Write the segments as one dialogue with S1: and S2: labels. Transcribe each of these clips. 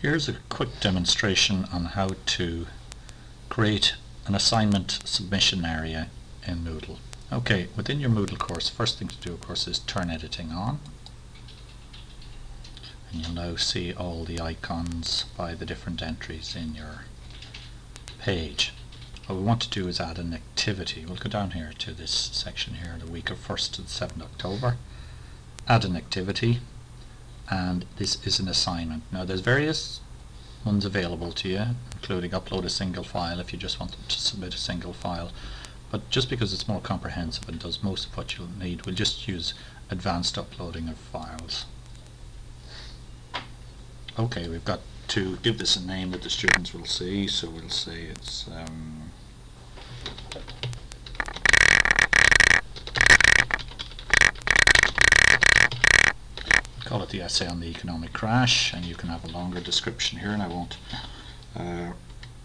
S1: Here's a quick demonstration on how to create an assignment submission area in Moodle. Okay, within your Moodle course, first thing to do of course is turn editing on. And you'll now see all the icons by the different entries in your page. What we want to do is add an activity. We'll go down here to this section here, the week of 1st to the 7th October. Add an activity and this is an assignment. Now there's various ones available to you including upload a single file if you just want to submit a single file but just because it's more comprehensive and does most of what you'll need we'll just use advanced uploading of files. Okay we've got to give this a name that the students will see so we'll say it's um, call it the essay on the economic crash and you can have a longer description here and I won't uh,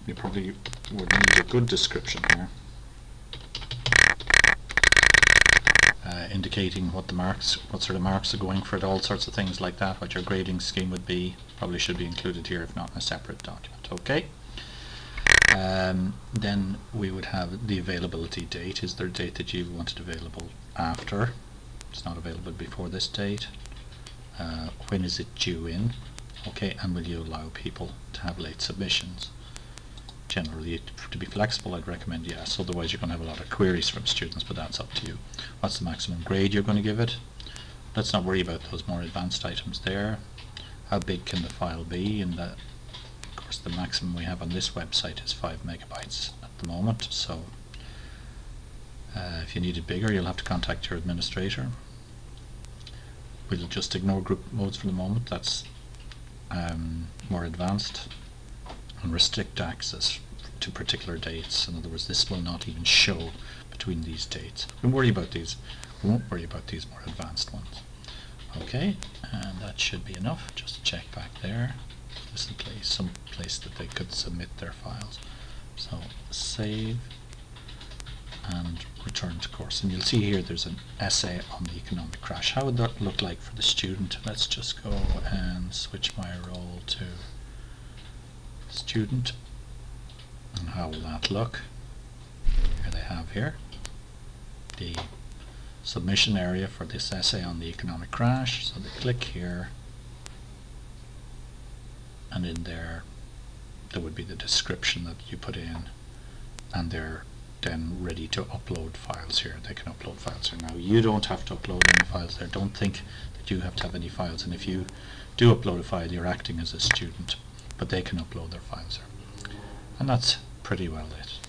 S1: you probably would need a good description here uh, indicating what the marks what sort of marks are going for it all sorts of things like that what your grading scheme would be probably should be included here if not in a separate document. Okay. Um, then we would have the availability date. Is there a date that you want it available after? It's not available before this date uh, when is it due in? Okay and will you allow people to have late submissions? Generally to be flexible I'd recommend yes. Otherwise you're going to have a lot of queries from students but that's up to you. What's the maximum grade you're going to give it? Let's not worry about those more advanced items there. How big can the file be? And of course the maximum we have on this website is 5 megabytes at the moment so uh, if you need it bigger you'll have to contact your administrator we'll just ignore group modes for the moment. That's um, more advanced and restrict access to particular dates. In other words this will not even show between these dates. Don't worry about these we won't worry about these more advanced ones. Okay and that should be enough. Just check back there. This is place some place that they could submit their files. So save and return to course. And you'll see here there's an essay on the economic crash. How would that look like for the student? Let's just go and switch my role to student. And how will that look? Here they have here the submission area for this essay on the economic crash. So they click here. And in there there would be the description that you put in and their then ready to upload files here. They can upload files here. Now you don't have to upload any files there. Don't think that you have to have any files and if you do upload a file you're acting as a student but they can upload their files there. And that's pretty well it.